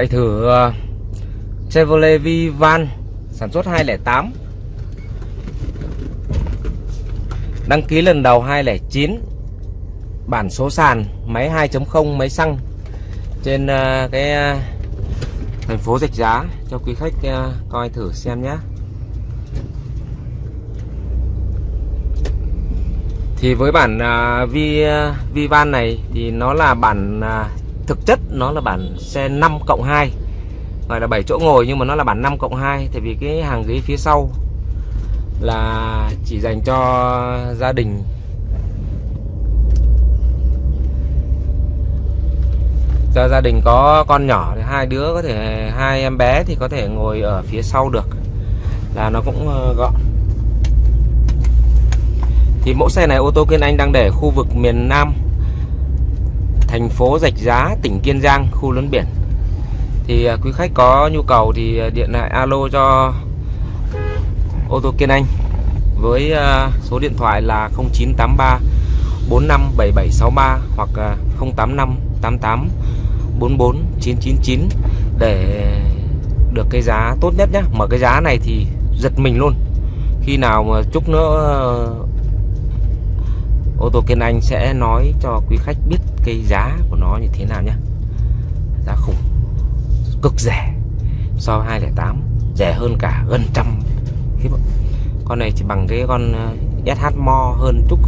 chạy thử uh, Chevrolet Vivan sản xuất 208 Đăng ký lần đầu 209 Bản số sàn Máy 2.0 máy xăng Trên uh, cái uh, thành phố Rạch Giá Cho quý khách uh, coi thử xem nhé. Thì với bản uh, Vi, uh, Vivan này Thì nó là bản uh, Thực chất nó là bản xe 5 cộng 2 Gọi là 7 chỗ ngồi nhưng mà nó là bản 5 cộng 2 Tại vì cái hàng ghế phía sau Là chỉ dành cho gia đình. Cho gia đình có con nhỏ thì hai đứa có thể, hai em bé thì có thể ngồi ở phía sau được, là nó cũng ờ, gọn. Thì mẫu xe này ô tô Kiên Anh đang để khu vực miền Nam thành phố Rạch Giá, tỉnh Kiên Giang, khu lớn biển. Thì à, quý khách có nhu cầu thì à, điện lại alo cho ô tô Kiên Anh với à, số điện thoại là 0983 457763 hoặc 085 88 44 999 để được cái giá tốt nhất nhé mà cái giá này thì giật mình luôn. Khi nào mà chút nữa ô tô Kiên Anh sẽ nói cho quý khách biết cái giá của nó như thế nào nhé. Giá khủng cực rẻ so với 208 rẻ hơn cả gần trăm con này chỉ bằng cái con ờ, SH Mo hơn chút.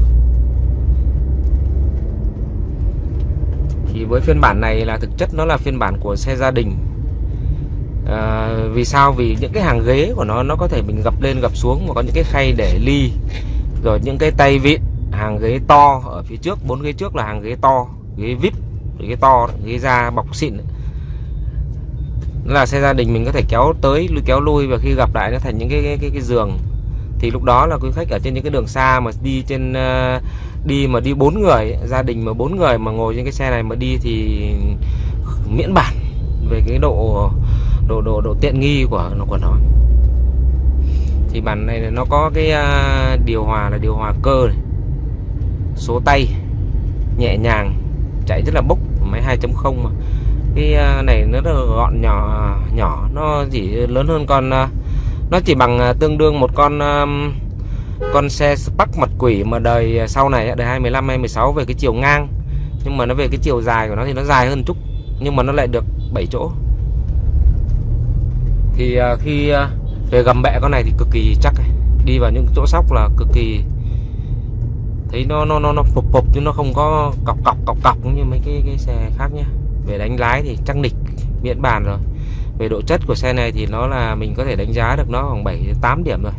Thì với phiên bản này là thực chất nó là phiên bản của xe gia đình. À, vì sao? Vì những cái hàng ghế của nó nó có thể mình gập lên gập xuống và có những cái khay để ly rồi những cái tay vịn hàng ghế to ở phía trước bốn ghế trước là hàng ghế to ghế vip ghế to ghế da bọc xịn là xe gia đình mình có thể kéo tới kéo lui và khi gặp lại nó thành những cái cái, cái, cái giường. Thì lúc đó là quý khách ở trên những cái đường xa mà đi trên ờ, đi mà đi bốn người gia đình mà bốn người mà ngồi trên cái xe này mà đi thì miễn bản về cái độ độ độ độ tiện nghi của nó của nó. Thì bản này nó có cái ờ, điều hòa là điều hòa cơ này số tay nhẹ nhàng, chạy rất là bốc, máy 2.0 mà. Cái à, này nó rất là gọn nhỏ à, nhỏ, nó chỉ lớn hơn con à, nó chỉ bằng tương đương một con con xe Spark mặt quỷ mà đời sau này đời 2015 2016 về cái chiều ngang. Nhưng mà nó về cái chiều dài của nó thì nó dài hơn chút, nhưng mà nó lại được 7 chỗ. Thì khi về gầm bẹ con này thì cực kỳ chắc đi vào những chỗ sóc là cực kỳ thấy nó nó nó nó phục phục chứ nó không có cọc cọc cọc cọc như mấy cái cái xe khác nhá. Về đánh lái thì chắc nịch miễn bàn rồi. Về độ chất của xe này thì nó là mình có thể đánh giá được nó khoảng 7 8 điểm rồi.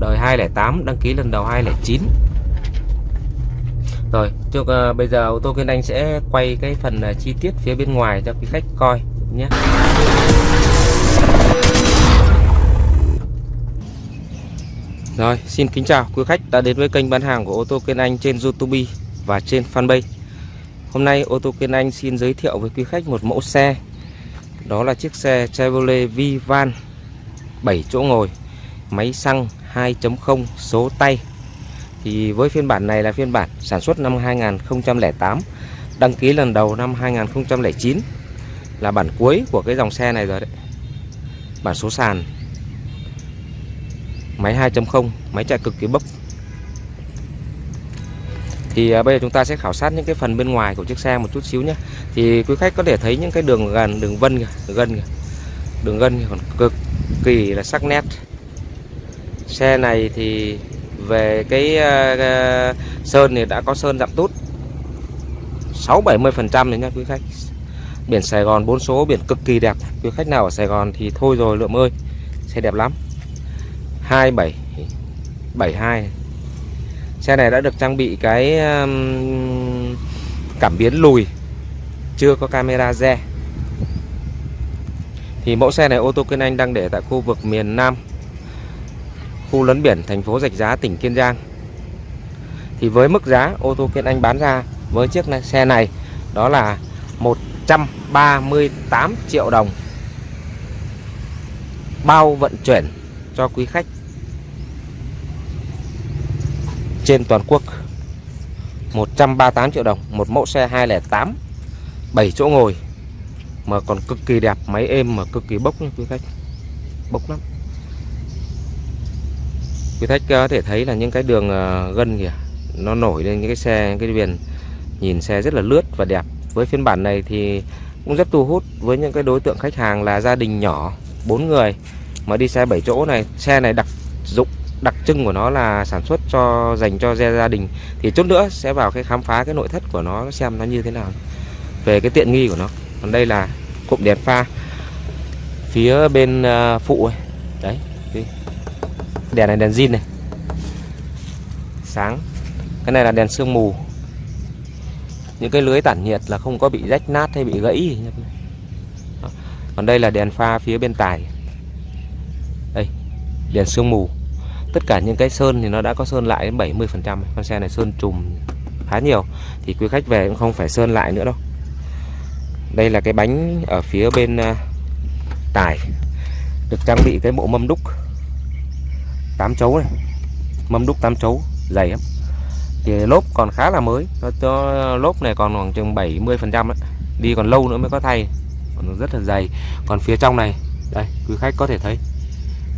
Đời 208 đăng ký lần đầu 209 rồi trước uh, bây giờ ô tô Kiên Anh sẽ quay cái phần uh, chi tiết phía bên ngoài cho quý khách coi nhé. Rồi, xin kính chào quý khách đã đến với kênh bán hàng của ô tô Kiên Anh trên YouTube và trên fanpage. Hôm nay ô tô Kiên Anh xin giới thiệu với quý khách một mẫu xe. Đó là chiếc xe Chevrolet Vivan 7 chỗ ngồi, máy xăng 2.0 số tay. Thì với phiên bản này là phiên bản sản xuất năm 2008, đăng ký lần đầu năm 2009 là bản cuối của cái dòng xe này rồi đấy. Bản số sàn máy 2.0 máy chạy cực kỳ bốc. Thì à, bây giờ chúng ta sẽ khảo sát những cái phần bên ngoài của chiếc xe một chút xíu nhé. Thì quý khách có thể thấy những cái đường gần đường vân kìa, đường gân kìa. đường gân còn cực kỳ là sắc nét. Xe này thì về cái uh, sơn thì đã có sơn dặm tút. 6 70 phần trăm nha quý khách. Biển Sài Gòn bốn số biển cực kỳ đẹp. Quý khách nào ở Sài Gòn thì thôi rồi lượm ơi. Xe đẹp lắm. 2772 Xe này đã được trang bị cái um, cảm biến lùi Chưa có camera re. Thì mẫu xe này ô tô Kiên Anh đang để tại khu vực miền Nam Khu lấn biển thành phố Rạch Giá tỉnh Kiên Giang. Thì với mức giá ô tô Kiên Anh bán ra với chiếc này, xe này Đó là 138 triệu đồng. Bao vận chuyển cho quý khách trên toàn quốc. 138 triệu đồng, một mẫu xe 208 7 chỗ ngồi, mà còn cực kỳ đẹp, máy êm mà cực kỳ bốc nha quý khách. Bốc lắm. Quý khách có thể thấy là những cái đường ờ, gân kìa, nó nổi lên những cái xe, cái viền, nhìn xe rất là lướt và đẹp. Với phiên bản này thì cũng rất thu hút với những cái đối tượng khách hàng là gia đình nhỏ, bốn người, mà đi xe 7 chỗ này, xe này đặc dụng đặc trưng của nó là sản xuất cho, dành cho gia đình. Thì chút nữa sẽ vào cái khám phá cái nội thất của nó, xem nó như thế nào, về cái tiện nghi của nó. Còn đây là cụm đèn pha, phía bên ờ, phụ ấy. đấy đèn này đèn zin này. Sáng. Cái này là đèn sương mù. Những cái lưới tản nhiệt là không có bị rách nát hay bị gãy còn đây là đèn pha phía bên tài. Đây, đèn sương mù tất cả những cái sơn thì nó đã có sơn lại đến 70 phần trăm con xe này sơn trùm khá nhiều. Thì quý khách về cũng không phải sơn lại nữa đâu. Đây là cái bánh ở phía bên à, tải. Được trang bị cái bộ mâm đúc. 8 chấu này. Mâm đúc 8 chấu, dày lắm. Thì lốp còn khá là mới. Nó cho lốp này còn khoảng chừng 70 phần trăm đi còn lâu nữa mới có thay. Còn rất là dày. Còn phía trong này, đây, quý khách có thể thấy.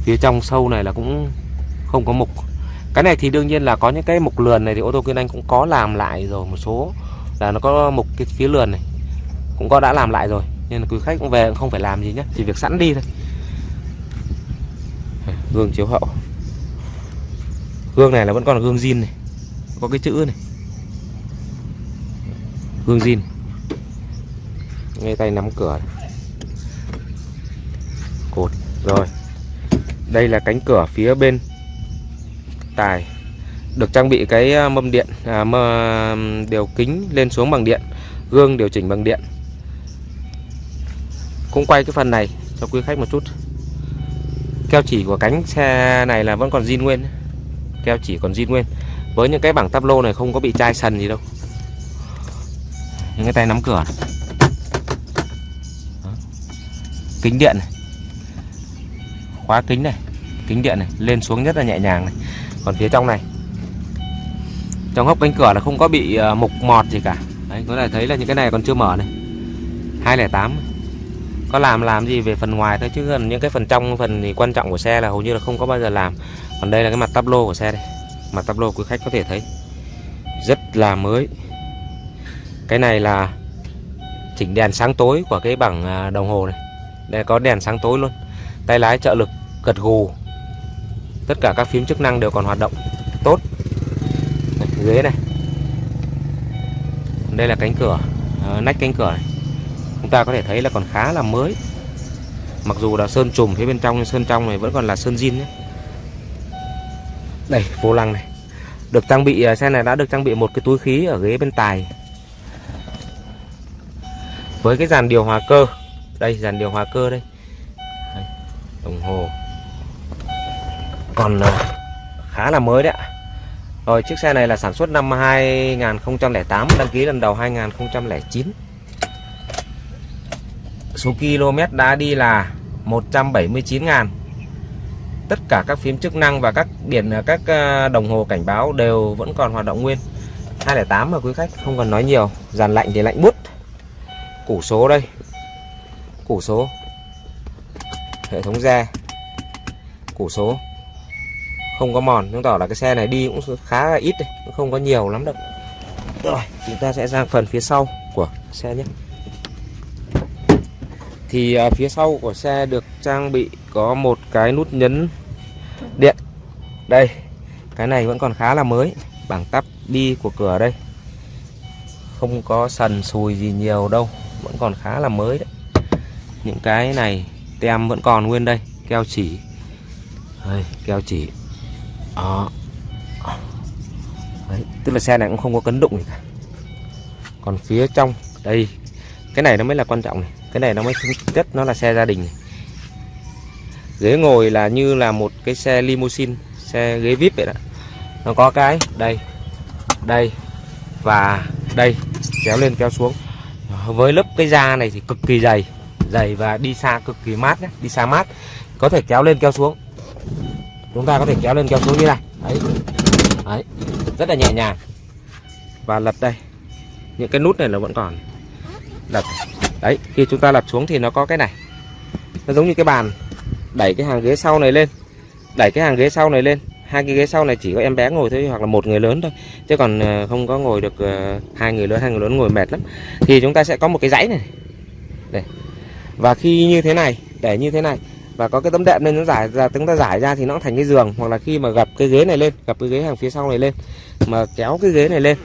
Phía trong sâu này là cũng không có mục. Cái này thì đương nhiên là có những cái mục lườn này thì ô tô Kiên Anh cũng có làm lại rồi một số là nó có mục cái phía lườn này, cũng có đã làm lại rồi. Nên là quý khách cũng về cũng không phải làm gì nhé chỉ việc sẵn đi thôi. Gương chiếu hậu. Gương này là vẫn còn là gương zin này, có cái chữ này. Gương zin. Ngay tay nắm cửa này. cột, rồi. Đây là cánh cửa phía bên tài được trang bị cái à, mâm điện à, mơ, điều kính lên xuống bằng điện gương điều chỉnh bằng điện. Cũng quay cái phần này cho quý khách một chút. Keo chỉ của cánh xe này là vẫn còn zin nguyên keo chỉ còn zin nguyên. Với những cái bảng tắp lô này không có bị chai sần gì đâu. Những cái tay nắm cửa này. kính điện này. Khóa kính này kính điện này lên xuống rất là nhẹ nhàng này còn phía trong này. Trong hốc cánh cửa là không có bị ờ, mục mọt gì cả. Đấy, có thể thấy là những cái này còn chưa mở này. 208 có làm làm gì về phần ngoài thôi, chứ gần những cái phần trong, phần thì quan trọng của xe là hầu như là không có bao giờ làm. Còn đây là cái mặt tắp lô của xe đây. Mặt tắp lô quý khách có thể thấy. Rất là mới. Cái này là chỉnh đèn sáng tối của cái bảng ờ, đồng hồ này. Đây, có đèn sáng tối luôn. Tay lái trợ lực gật gù tất cả các phím chức năng đều còn hoạt động tốt. Này, ghế này. Đây là cánh cửa ờ, nách cánh cửa này. Chúng ta có thể thấy là còn khá là mới. Mặc dù là sơn trùm phía bên trong nhưng sơn trong này vẫn còn là sơn zin nhé. Đây vô lăng này. Được trang bị ờ, xe này đã được trang bị một cái túi khí ở ghế bên tài. Với cái dàn điều hòa cơ. Đây dàn điều hòa cơ đây, đây đồng hồ còn ờ, khá là mới đấy ạ. Rồi, chiếc xe này là sản xuất năm 2008 đăng ký lần đầu 2009 số km đã đi là 179 ngàn tất cả các phím chức năng và các biển ờ, các ờ, đồng hồ cảnh báo đều vẫn còn hoạt động nguyên. 208 mà quý khách không cần nói nhiều, dàn lạnh thì lạnh bút. Củ số đây. Củ số. Hệ thống re. Củ số không có mòn chứng tỏ là cái xe này đi cũng khá là ít đây cũng không có nhiều lắm đâu. Rồi chúng ta sẽ sang phần phía sau của xe nhé. Thì à, phía sau của xe được trang bị có một cái nút nhấn điện. Đây cái này vẫn còn khá là mới bảng tắp đi của cửa đây. Không có sần sùi gì nhiều đâu vẫn còn khá là mới đấy. Những cái này tem vẫn còn nguyên đây keo chỉ. Đây, keo chỉ đó đấy, tức là xe này cũng không có cấn đụng gì cả. Còn phía trong đây cái này nó mới là quan trọng này. Cái này nó mới thực chất nó là xe gia đình này. ghế ngồi là như là một cái xe limousine xe ghế vip vậy đó. Nó có cái đây đây và đây kéo lên kéo xuống. Với lớp cái da này thì cực kỳ dày dày và đi xa cực kỳ mát nhé đi xa mát. Có thể kéo lên kéo xuống chúng ta có thể kéo lên, kéo xuống như này. Đấy. Đấy. Rất là nhẹ nhàng. Và lật đây. Những cái nút này là vẫn còn. Lật. Đấy. Khi chúng ta lật xuống thì nó có cái này. Nó giống như cái bàn. Đẩy cái hàng ghế sau này lên. Đẩy cái hàng ghế sau này lên. Hai cái ghế sau này chỉ có em bé ngồi thôi, hoặc là một người lớn thôi. Chứ còn ờ, không có ngồi được ờ, hai người lớn, hai người lớn ngồi mệt lắm. Thì chúng ta sẽ có một cái dãy này. Đây. Và khi như thế này, để như thế này và có cái tấm đệm nên nó giải ra chúng ta giải ra thì nó thành cái giường. Hoặc là khi mà gặp cái ghế này lên gặp cái ghế hàng phía sau này lên mà kéo cái ghế này lên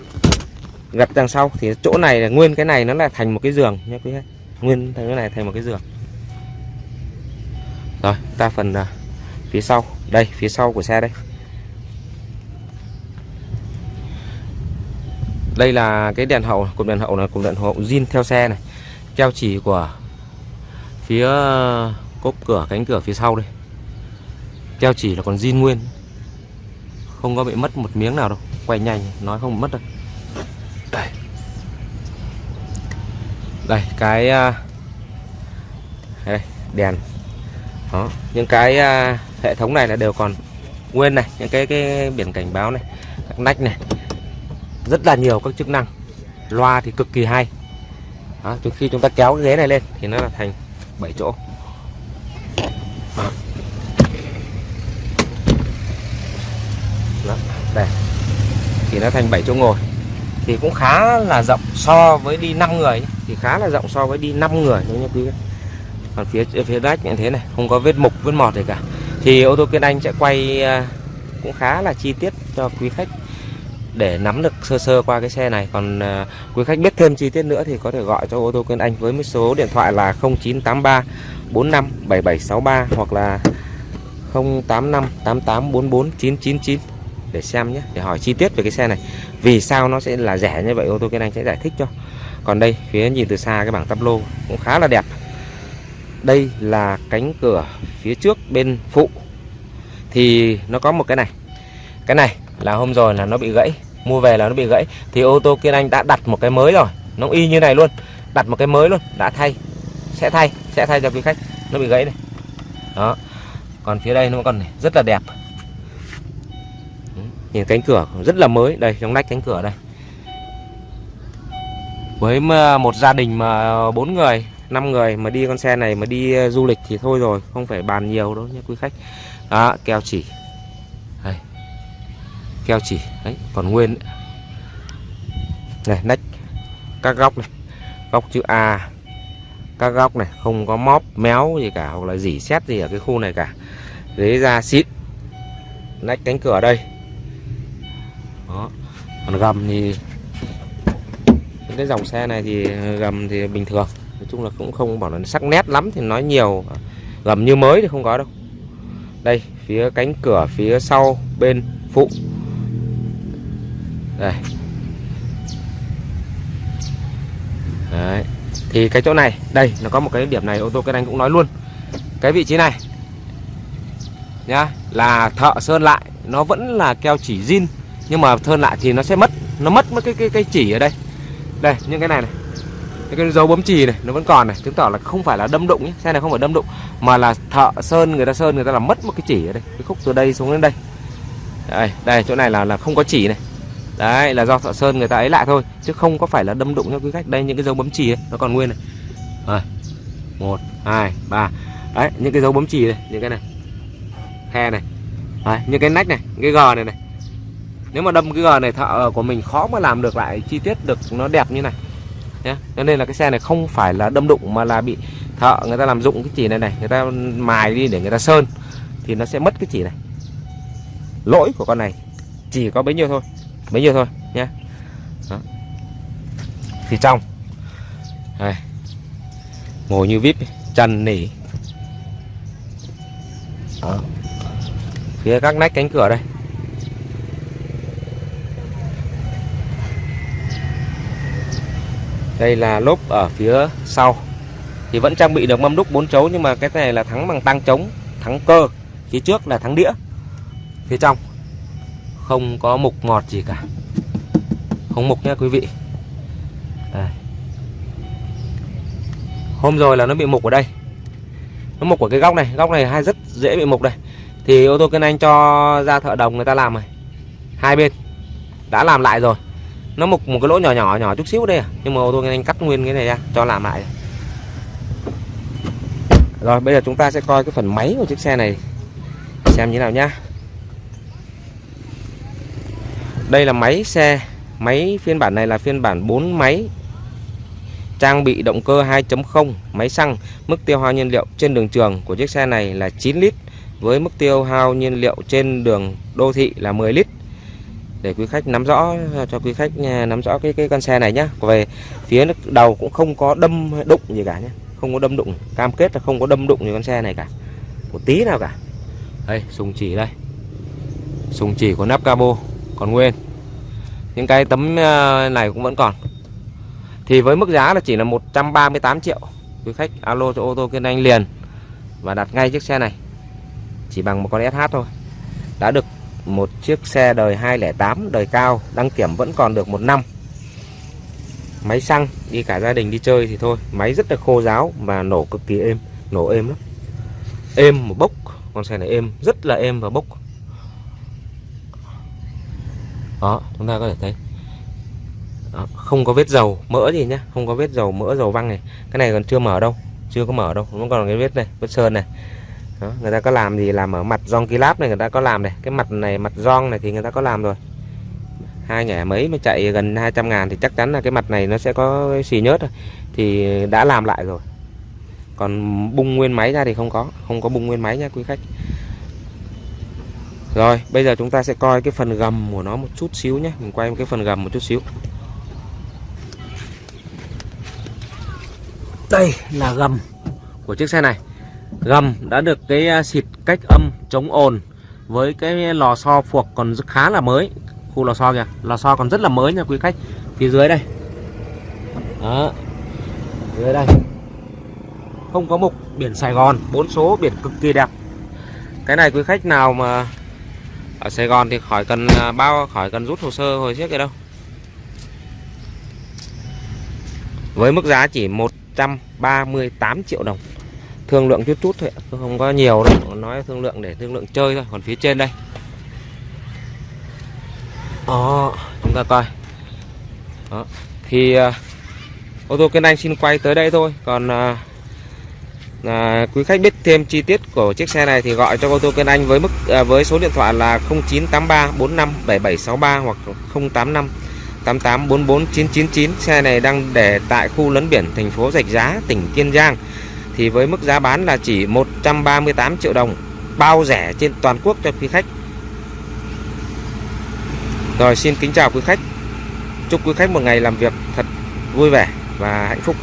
gặp đằng sau thì chỗ này là nguyên cái này nó là thành một cái giường nhé quý khách. Nguyên thành cái này thành một cái giường. Rồi ta phần uh, phía sau. Đây phía sau của xe đây. Đây là cái đèn hậu cụm đèn hậu là cụm đèn hậu zin theo xe này. Keo chỉ của phía cốp cửa cánh cửa phía sau đây. Keo chỉ là còn zin nguyên. Không có bị mất một miếng nào đâu. Quay nhanh nói không mất đâu. Đây. Đây cái à, đây, đèn. Đó những cái à, hệ thống này là đều còn nguyên này những cái cái biển cảnh báo này các nách này. Rất là nhiều các chức năng. Loa thì cực kỳ hay. Đó, khi chúng ta kéo cái ghế này lên thì nó là thành 7 chỗ đó. Đó, đây thì nó thành 7 chỗ ngồi. Thì cũng khá là rộng so với đi 5 người thì khá là rộng so với đi 5 người, nếu như quý vị còn phía phía đách như thế này, không có vết mục, vết mọt gì cả. Thì ô tô Kiên Anh sẽ quay à, cũng khá là chi tiết cho quý khách để nắm được sơ sơ qua cái xe này. Còn à, quý khách biết thêm chi tiết nữa thì có thể gọi cho ô tô Kiên Anh với số điện thoại là 0983 45 7763 hoặc là 085 88 44 999 để xem nhé để hỏi chi tiết về cái xe này. Vì sao nó sẽ là rẻ như vậy ô tô kia Anh sẽ giải thích cho. Còn đây phía nhìn từ xa cái bảng tắp lô cũng khá là đẹp. Đây là cánh cửa phía trước bên phụ. Thì nó có một cái này. Cái này là hôm rồi là nó bị gãy mua về là nó bị gãy. Thì ô tô kia Anh đã đặt một cái mới rồi nó y như này luôn. Đặt một cái mới luôn đã thay. Sẽ thay sẽ thay cho quý khách. Nó bị gãy này đó. Còn phía đây nó còn này, rất là đẹp nhìn cánh cửa rất là mới. Đây, trong nách cánh cửa đây. Với một gia đình mà bốn người 5 người mà đi con xe này mà đi ờ, du lịch thì thôi rồi, không phải bàn nhiều đâu nhé quý khách. Đó, keo chỉ. Đây. keo chỉ. Đấy, còn nguyên. Này, nách. Các góc này. Góc chữ A. Các góc này, không có móp, méo gì cả, hoặc là dỉ xét gì ở cái khu này cả. Ghế da xịn. Nách cánh cửa đây đó. Còn gầm thì những cái dòng xe này thì gầm thì bình thường. Nói chung là cũng không bảo là sắc nét lắm thì nói nhiều. Gầm như mới thì không có đâu. Đây, phía cánh cửa phía sau bên phụ. Đây. Đấy. thì cái chỗ này, đây, nó có một cái điểm này, ô tô cái anh cũng nói luôn. Cái vị trí này nhá, là thợ sơn lại. Nó vẫn là keo chỉ zin nhưng mà thơn lại thì nó sẽ mất nó mất mất cái cái cái chỉ ở đây. Đây những cái này này. Những cái dấu bấm chì này nó vẫn còn này. Chứng tỏ là không phải là đâm đụng nhé. Xe này không phải đâm đụng mà là thợ sơn người ta sơn người ta làm mất một cái chỉ ở đây. Cái khúc từ đây xuống đến đây. Đây đây chỗ này là là không có chỉ này. Đấy là do thợ sơn người ta ấy lại thôi chứ không có phải là đâm đụng nha quý khách đây những cái dấu bấm chì ấy, nó còn nguyên này. Rồi một hai ba. Đấy những cái dấu bấm chì này những cái này. Khe này. Đấy, những cái nách này những cái gờ này này nếu mà đâm cái gờ này thợ của mình khó mà làm được lại, chi tiết được nó đẹp như này. Nhé cho nên là cái xe này không phải là đâm đụng mà là bị thợ người ta làm dụng cái chỉ này này, người ta mài đi để người ta sơn, thì nó sẽ mất cái chỉ này. Lỗi của con này chỉ có bấy nhiêu thôi, bấy nhiêu thôi nhé thì trong, đây. ngồi như vip chân nỉ. Đó. phía các nách cánh cửa đây. Đây là lốp ở phía sau. Thì vẫn trang bị được mâm đúc 4 chấu, nhưng mà cái này là thắng bằng tăng chống thắng cơ. Phía trước là thắng đĩa. Phía trong, không có mục ngọt gì cả. Không mục nha quý vị. Đây. hôm rồi là nó bị mục ở đây. Nó mục ở cái góc này. Góc này hay rất dễ bị mục đây. Thì ô tô kênh anh cho ra thợ đồng người ta làm rồi hai bên. Đã làm lại rồi nó mục một cái lỗ nhỏ nhỏ nhỏ chút xíu đây à nhưng mà ô tô anh cắt nguyên cái này ra cho làm lại Rồi bây giờ chúng ta sẽ coi cái phần máy của chiếc xe này xem như nào nhá. Đây là máy xe, máy phiên bản này là phiên bản 4 máy. Trang bị động cơ 2.0, máy xăng, mức tiêu hao nhiên liệu trên đường trường của chiếc xe này là 9 lít với mức tiêu hao nhiên liệu trên đường đô thị là 10 lít. Để quý khách nắm rõ, cho quý khách à, nắm rõ cái cái con xe này nhá. Về phía đầu cũng không có đâm đụng gì cả nhé không có đâm đụng, cam kết là không có đâm đụng như con xe này cả. Một tí nào cả. Đây, sùng chỉ đây. Sùng chỉ của nắp cabo, còn nguyên. Những cái tấm à, này cũng vẫn còn. Thì với mức giá là chỉ là 138 triệu. Quý khách alo cho ô tô kiên anh liền và đặt ngay chiếc xe này. Chỉ bằng một con SH thôi. Đã được một chiếc xe đời 208 đời cao đăng kiểm vẫn còn được một năm. Máy xăng đi cả gia đình đi chơi thì thôi. Máy rất là khô ráo và nổ cực kỳ êm nổ êm lắm. Êm một bốc con xe này êm rất là êm và bốc. Đó chúng ta có thể thấy. Đó, không có vết dầu mỡ gì nhá không có vết dầu mỡ dầu văng này. Cái này còn chưa mở đâu chưa có mở đâu nó còn cái vết này vết sơn này đó, người ta có làm gì làm ở mặt rong kilap này người ta có làm này. Cái mặt này mặt rong này thì người ta có làm rồi. Hai nhẻ mấy mà chạy gần 200 ngàn thì chắc chắn là cái mặt này nó sẽ có xì nhớt rồi. Thì đã làm lại rồi. Còn bung nguyên máy ra thì không có không có bung nguyên máy nha quý khách. Rồi bây giờ chúng ta sẽ coi cái phần gầm của nó một chút xíu nhé mình quay cái phần gầm một chút xíu. Đây là gầm của chiếc xe này gầm đã được cái à, xịt cách âm chống ồn với cái lò xo phuộc còn khá là mới. Khu lò xo kìa, lò xo còn rất là mới nha quý khách. Phía dưới đây. Đó. Dưới đây. Không có mục, biển Sài Gòn, bốn số biển cực kỳ đẹp. Cái này quý khách nào mà ở Sài Gòn thì khỏi cần à, bao, khỏi cần rút hồ sơ hồi trước kia đâu. Với mức giá chỉ 138 triệu đồng thương lượng chút chút thôi không có nhiều đâu nói thương lượng để thương lượng chơi thôi còn phía trên đây. Đó chúng ta coi. Đó thì uh, ô tô kênh Anh xin quay tới đây thôi. Còn uh, À, quý khách biết thêm chi tiết của chiếc xe này thì gọi cho ô tô kênh Anh với mức à, với số điện thoại là 0983 45 7763 hoặc 085 88 44 999 xe này đang để tại khu lấn biển thành phố Rạch Giá tỉnh Kiên Giang thì với mức giá bán là chỉ 138 triệu đồng, bao rẻ trên toàn quốc cho quý khách rồi, xin kính chào quý khách. Chúc quý khách một ngày làm việc thật vui vẻ và hạnh phúc.